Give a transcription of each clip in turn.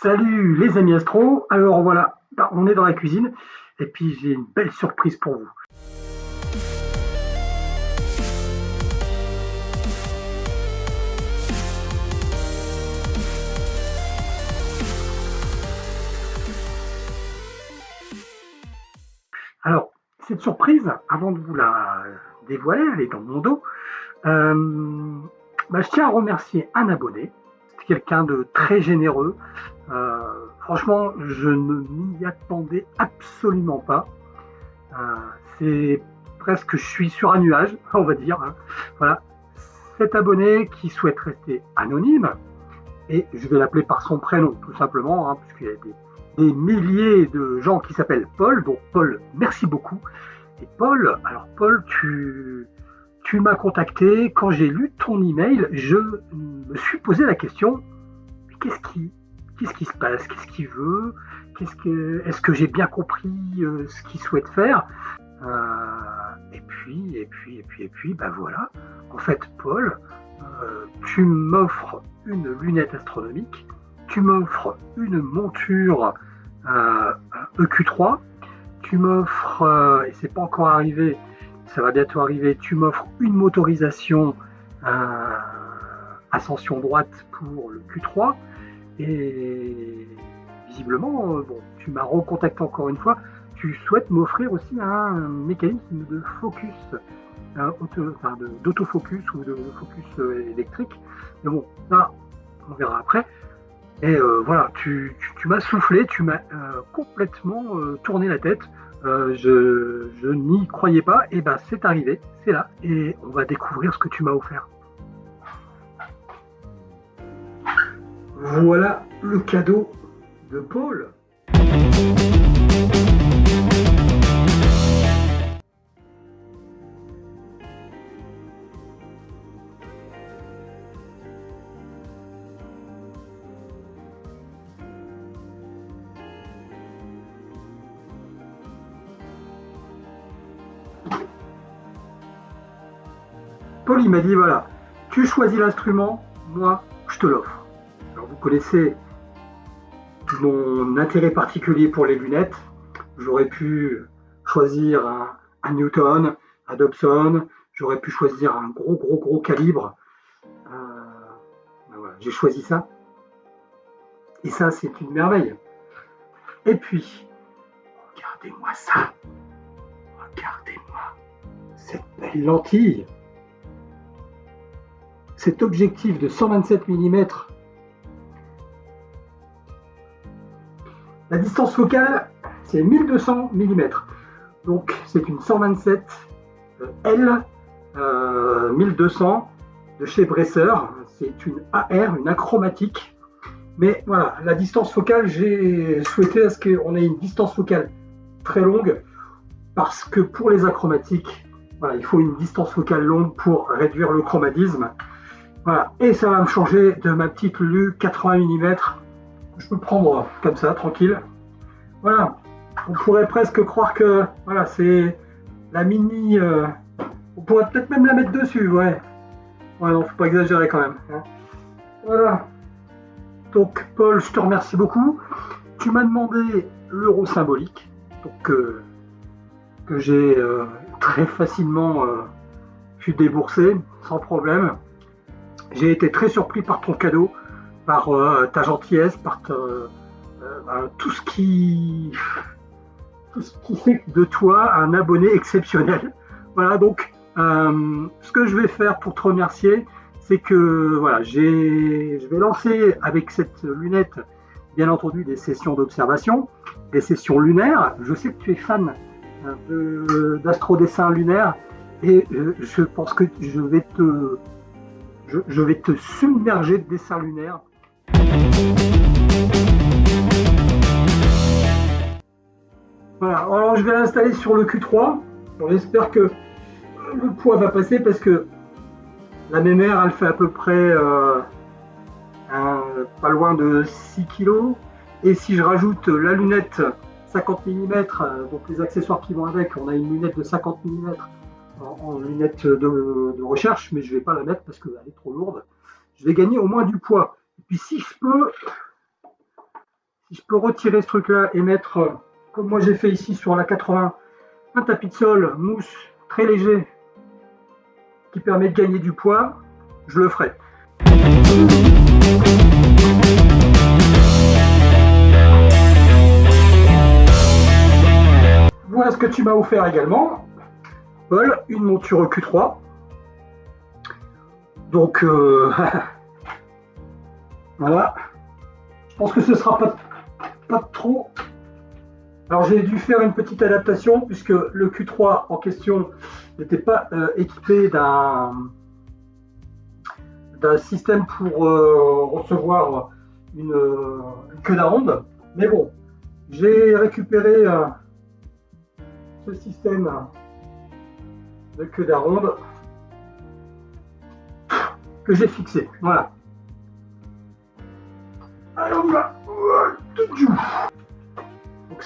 Salut les amis astro, alors voilà, bah, on est dans la cuisine et puis j'ai une belle surprise pour vous. Alors, cette surprise, avant de vous la dévoiler, elle est dans mon dos, euh, bah, je tiens à remercier un abonné, quelqu'un de très généreux, euh, franchement, je ne m'y attendais absolument pas. Euh, c'est presque, je suis sur un nuage, on va dire. Hein. Voilà, cet abonné qui souhaite rester anonyme, et je vais l'appeler par son prénom, tout simplement, hein, puisqu'il y a des, milliers de gens qui s'appellent Paul. Donc Paul, merci beaucoup. Et Paul, alors Paul, tu, tu m'as contacté quand j'ai lu ton email. Je me suis posé la question qu'est-ce qui, qu'est-ce qui se passe, qu'est-ce qu'il veut, est-ce que j'ai bien compris euh, ce qu'il souhaite faire? Euh, Et puis, et puis, et puis, et puis, ben voilà. En fait, Paul, euh, tu m'offres une lunette astronomique, tu m'offres une monture EQ3, e tu m'offres, et c'est pas encore arrivé, ça va bientôt arriver, tu m'offres une motorisation ascension droite pour le Q3, et visiblement, euh, tu m'as recontacté encore une fois, tu souhaites m'offrir aussi un mécanisme de focus, d'autofocus ou de focus euh, électrique. Mais bon, ça, on verra après. Et euh, voilà, tu, m'as soufflé, tu m'as complètement tourné la tête. je, je n'y croyais pas, et ben c'est arrivé, c'est là, et on va découvrir ce que tu m'as offert. Voilà le cadeau de Paul. Paul, il m'a dit, voilà, tu choisis l'instrument, moi, je te l'offre connaissez mon intérêt particulier pour les lunettes. J'aurais pu choisir un, Newton, un Dobson, j'aurais pu choisir un gros, gros, gros calibre. Euh, ben j'ai choisi ça. Et ça, c'est une merveille. Et puis, regardez-moi ça. Regardez-moi cette belle lentille. Cet objectif de 127 mm La distance focale, c'est 1200 mm. Donc c'est une 127 euh, L 1200 euh, de chez Bresser. C'est une AR, une achromatique. Mais voilà, la distance focale, j'ai souhaité à ce qu'on ait une distance focale très longue parce que pour les achromatiques, voilà, il faut une distance focale longue pour réduire le chromatisme. Voilà, et ça va me changer de ma petite Lu 80 mm je peux prendre comme ça, tranquille. Voilà, on pourrait presque croire que voilà, c'est la mini. Euh, on pourrait peut-être même la mettre dessus, ouais. Ouais, non, faut pas exagérer quand même. Hein. Voilà. Donc, Paul, je te remercie beaucoup. Tu m'as demandé l'euro symbolique, donc euh, que j'ai euh, très facilement pu débourser sans problème. J'ai été très surpris par ton cadeau par euh, ta gentillesse, par euh, ben, tout ce qui tout ce qui fait de toi un abonné exceptionnel. Voilà, donc euh, ce que je vais faire pour te remercier, c'est que voilà, je vais lancer avec cette lunette, bien entendu, des sessions d'observation, des sessions lunaires. Je sais que tu es fan d'astrodessin lunaire et je pense que je vais te, je vais te submerger de dessins lunaires voilà, alors je vais l'installer sur le Q3. J'espère que le poids va passer parce que la mémère, elle fait à peu près euh, pas loin de 6 kg. Et si je rajoute la lunette 50 mm, donc les accessoires qui vont avec, on a une lunette de 50 mm en, lunette de, de, recherche, mais je ne vais pas la mettre parce qu'elle est trop lourde. Je vais gagner au moins du poids. Puis si je peux, si je peux retirer ce truc-là et mettre, euh, comme moi j'ai fait ici sur la 80, un tapis de sol mousse très léger qui permet de gagner du poids, je le ferai. Voilà ce que tu m'as offert également, Paul, une monture Q3. Donc, euh, voilà. Je pense que ce sera pas, pas trop. Alors, j'ai dû faire une petite adaptation puisque le Q3 en question n'était pas euh, équipé d'un d'un système pour euh, recevoir une, queue d'aronde. Mais bon, j'ai récupéré ce système de queue d'aronde que j'ai fixé. Voilà.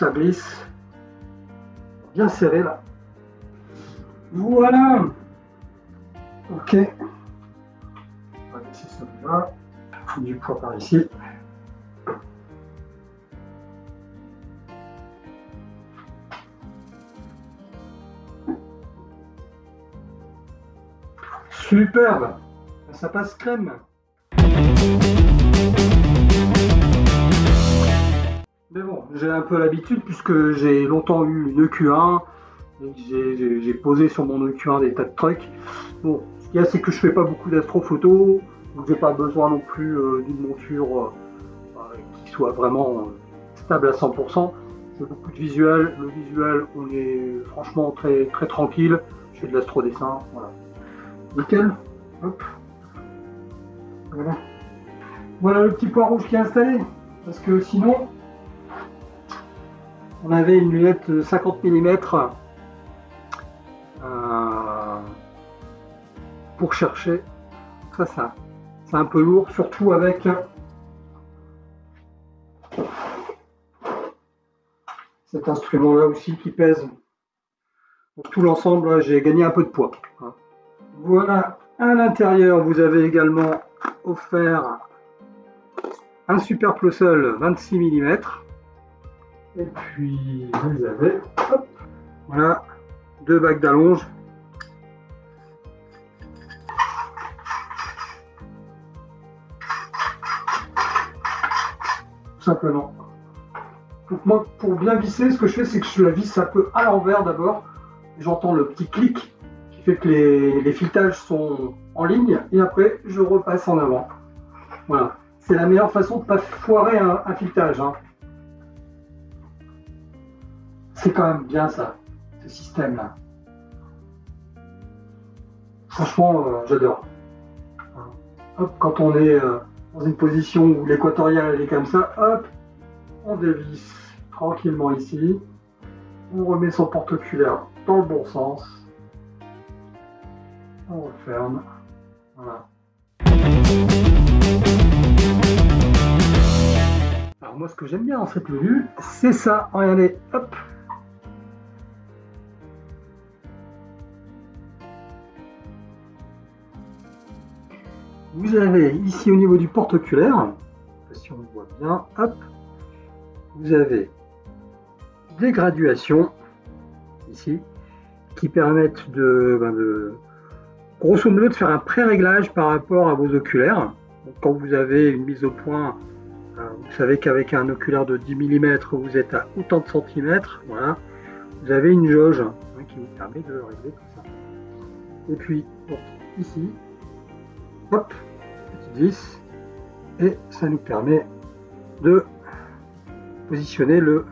Ça glisse bien serré là. Voilà. Ok. On va laisser ça là. Du poids par ici. Superbe ça passe crème. Mais bon, j'ai un peu l'habitude puisque j'ai longtemps eu une EQ1, j'ai posé sur mon EQ1 des tas de trucs. Bon, ce qu'il y a, c'est que je fais pas beaucoup d'astrophotos, donc j'ai pas besoin non plus euh, d'une monture euh, qui soit vraiment euh, stable à 100%. C'est beaucoup de visuel. Le visuel, on est franchement très très tranquille. Je fais de l'astro-dessin, voilà. Nickel. Hop. Voilà. Voilà le petit point rouge qui est installé. Parce que sinon, on avait une lunette 50 mm euh, pour chercher. Ça, ça, c'est un peu lourd, surtout avec cet instrument-là aussi qui pèse. Donc tout l'ensemble, j'ai gagné un peu de poids. Voilà, à l'intérieur, vous avez également offert un super sol 26 mm. Et puis vous avez voilà, deux bacs d'allonge. simplement. Donc moi, pour bien visser, ce que je fais, c'est que je la visse un peu à l'envers d'abord. J'entends le petit clic qui fait que les, les filetages sont en ligne et après je repasse en avant. Voilà, c'est la meilleure façon de ne pas foirer un, filetage. Hein. C'est quand même bien ça, ce système-là. Franchement, euh, j'adore. Hop, quand on est euh, dans une position où l'équatoriale est comme ça, hop, on dévisse tranquillement ici. On remet son porte-oculaire dans le bon sens. On referme. Alors moi ce que j'aime bien dans cette tenue, c'est ça. Regardez, hop. Vous avez ici au niveau du porte-oculaire, si on le voit bien, hop, vous avez des graduations ici qui permettent de, ben grosso modo de faire un pré-réglage par rapport à vos oculaires. quand vous avez une mise au point, euh, vous savez qu'avec un oculaire de 10 mm, vous êtes à autant de centimètres. Voilà. Vous avez une jauge hein, qui vous permet de régler tout ça. Et puis, ici, hop, 10, et ça nous permet de positionner le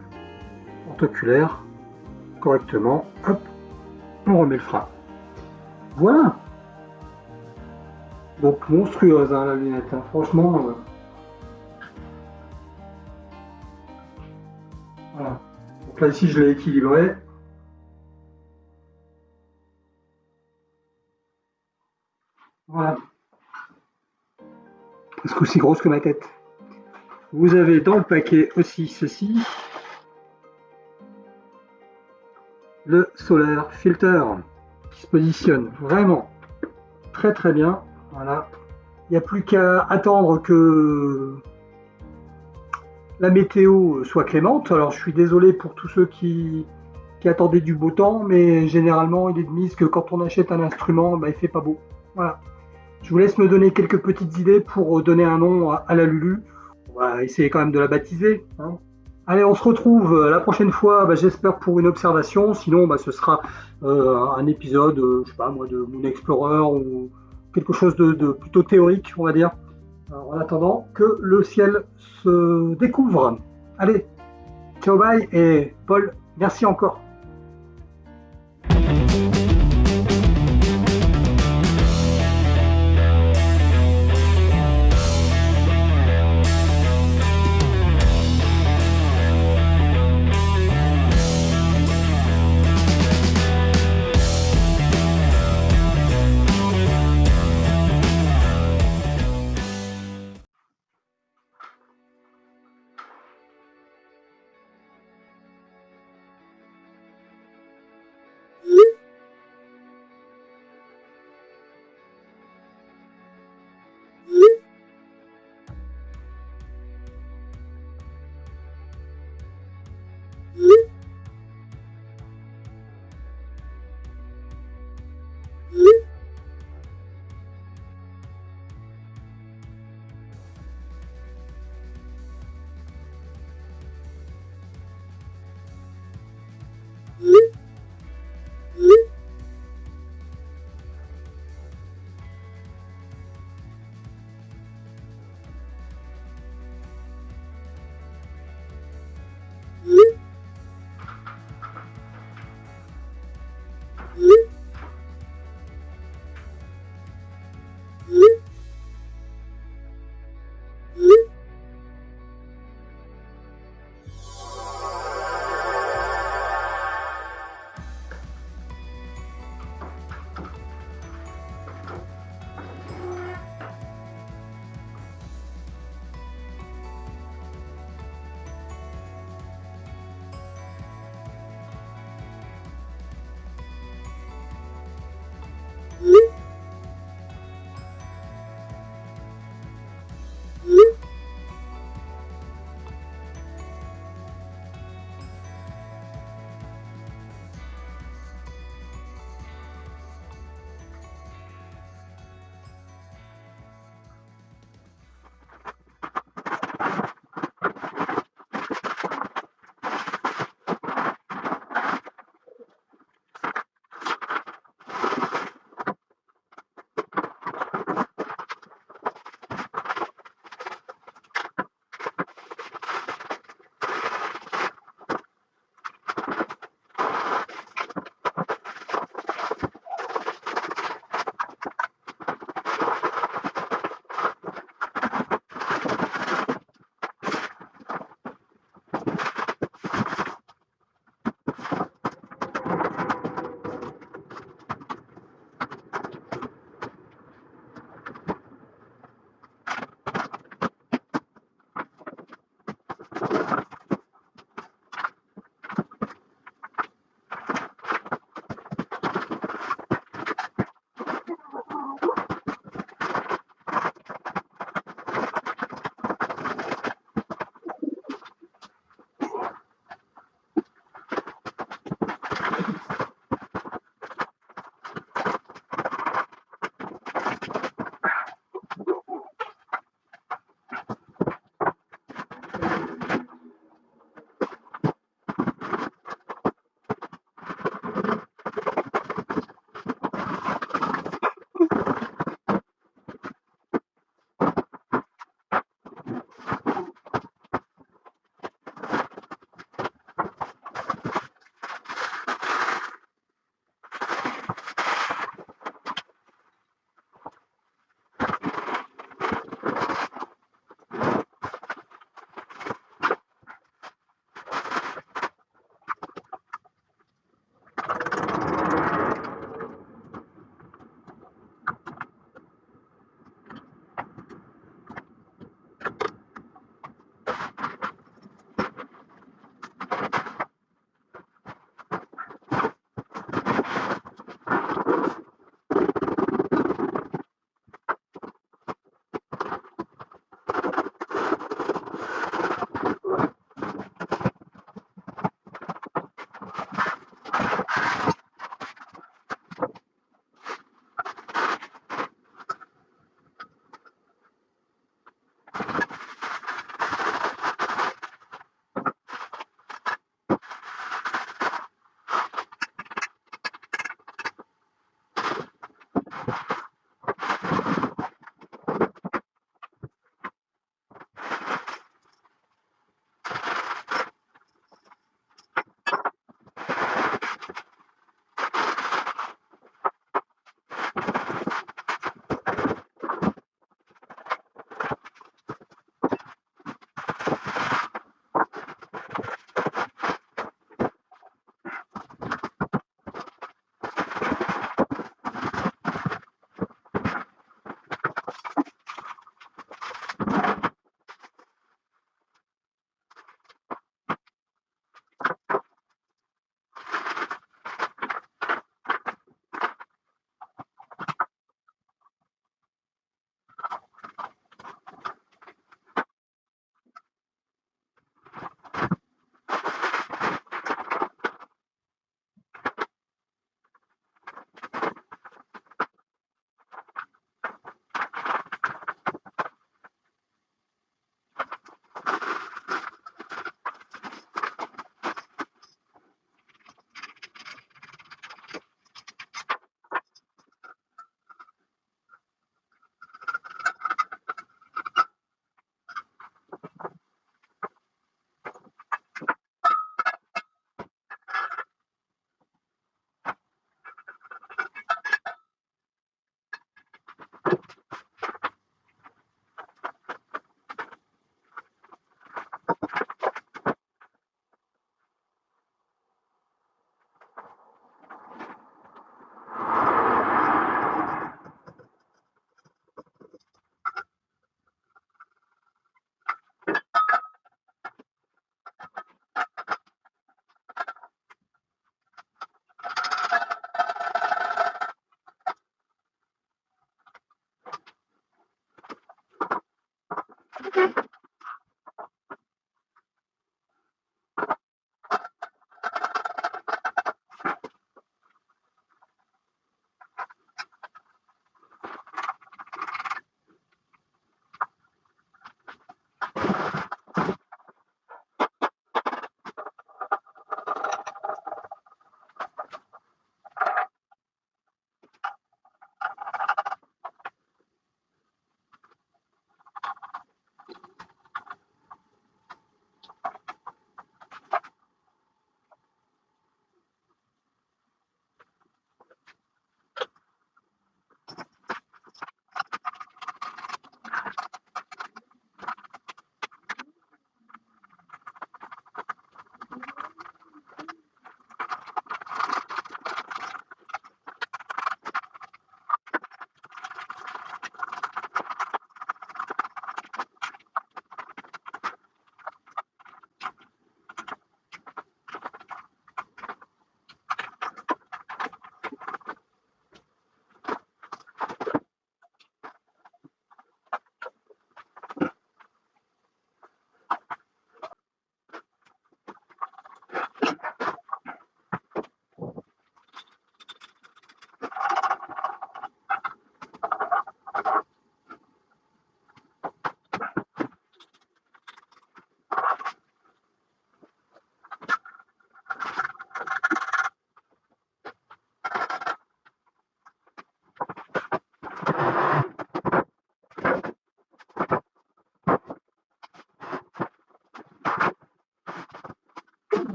porte-oculaire correctement. Hop, on remet le frein. Voilà donc monstrueuse hein, la lunette, hein. franchement. Euh. Voilà. Donc là ici je l'ai équilibré. Aussi grosse que ma tête. Vous avez dans le paquet aussi ceci. Le Solar Filter qui se positionne vraiment très très bien voilà. Il n'y a plus qu'à attendre que, la météo soit clémente. Alors je suis désolé pour tous ceux qui, qui attendaient du beau temps, mais généralement il est de mise que quand on achète un instrument, bah, il fait pas beau. Voilà. Je vous laisse me donner quelques petites idées pour donner un nom à, la Lulu. On va essayer quand même de la baptiser. Hein. Allez, on se retrouve la prochaine fois, bah, j'espère pour une observation. Sinon, bah, ce sera euh, un épisode, euh, je sais pas moi, de Moon Explorer ou quelque chose de, plutôt théorique, on va dire. En attendant que le ciel se découvre. Allez, ciao bye et Paul, merci encore.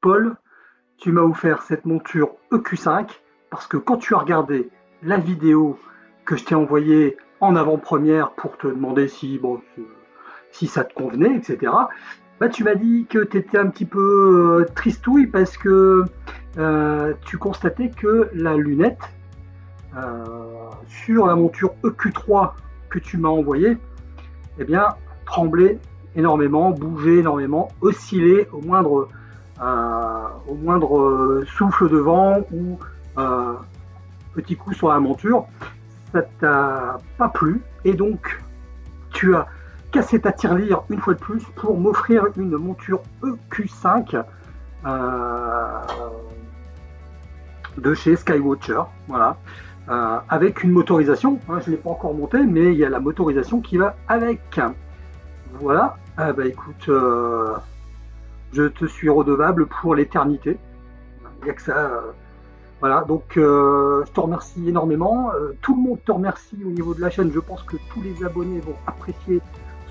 Paul, tu m'as offert cette monture EQ5 parce que quand tu as regardé la vidéo que je t'ai envoyée en avant-première pour te demander si, ça te convenait, etc., bah, tu m'as dit que tu étais un petit peu euh, tristouille parce que euh, tu constatais que la lunette euh, sur la monture EQ3 que tu m'as envoyée, eh bien, tremblait énormément, bougeait énormément, oscillait au moindre, au moindre souffle de vent ou petit coup sur la monture. Ça t'a pas plu et donc tu as cassé ta tirelire une fois de plus pour m'offrir une monture EQ5 de chez Skywatcher, voilà, euh, avec une motorisation. Hein, je ne l'ai pas encore monté, mais il y a la motorisation qui va avec. Voilà, ah bah écoute, euh, je te suis redevable pour l'éternité. Il n'y a que ça. Euh, voilà, donc je te remercie énormément. tout le monde te remercie au niveau de la chaîne. Je pense que tous les abonnés vont apprécier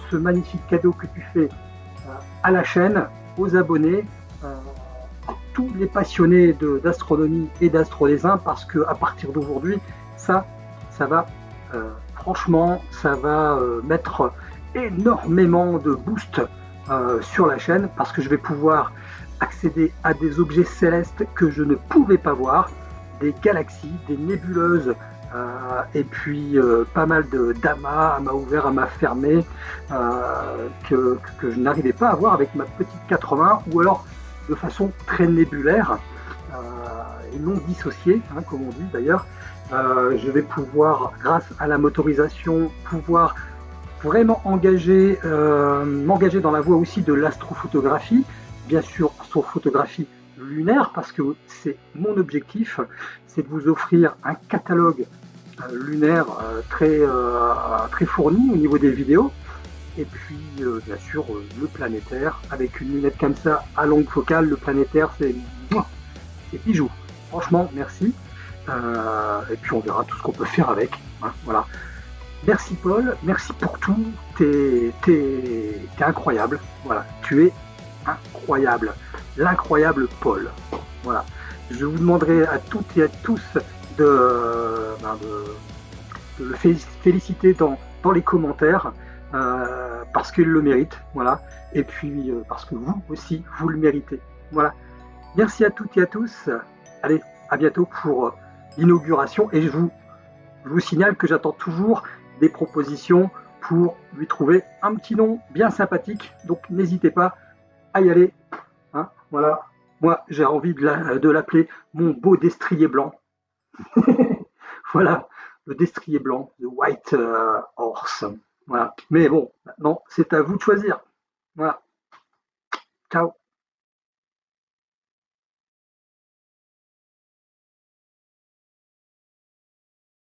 ce magnifique cadeau que tu fais à la chaîne, aux abonnés tous les passionnés d'astronomie et d'astrodessin parce que à partir d'aujourd'hui, ça, ça va, euh, franchement, ça va euh, mettre énormément de boost euh, sur la chaîne parce que je vais pouvoir accéder à des objets célestes que je ne pouvais pas voir, des galaxies, des nébuleuses, et puis pas mal d'amas à m'a ouvert, à m'a fermé, que, que, je n'arrivais pas à voir avec ma petite 80 ou alors de façon très nébulaire euh, et non dissociée, hein, comme on dit d'ailleurs. Euh, je vais pouvoir, grâce à la motorisation, pouvoir vraiment engager, euh, m'engager dans la voie aussi de l'astrophotographie, bien sûr astrophotographie lunaire, parce que c'est mon objectif, c'est de vous offrir un catalogue lunaire très, très fourni au niveau des vidéos, et puis, euh, bien sûr, euh, le planétaire, avec une lunette comme ça à longue focale, le planétaire, c'est bijou. Franchement, merci. Euh, et puis, on verra tout ce qu'on peut faire avec. Hein, voilà. Merci Paul, merci pour tout. T'es es, incroyable. Voilà, tu es incroyable. L'incroyable Paul. Voilà. Je vous demanderai à toutes et à tous de, ben, le féliciter dans, dans les commentaires. Euh, parce qu'il le mérite, voilà, et puis euh, parce que vous aussi, vous le méritez. Voilà. Merci à toutes et à tous. Allez, à bientôt pour l'inauguration, et je vous, je vous signale que j'attends toujours des propositions pour lui trouver un petit nom bien sympathique, donc n'hésitez pas à y aller. Hein, voilà, moi j'ai envie de l'appeler mon beau destrier blanc. voilà, le destrier blanc, the white horse. Voilà. Mais bon, maintenant, c'est à vous de choisir. Voilà. Ciao.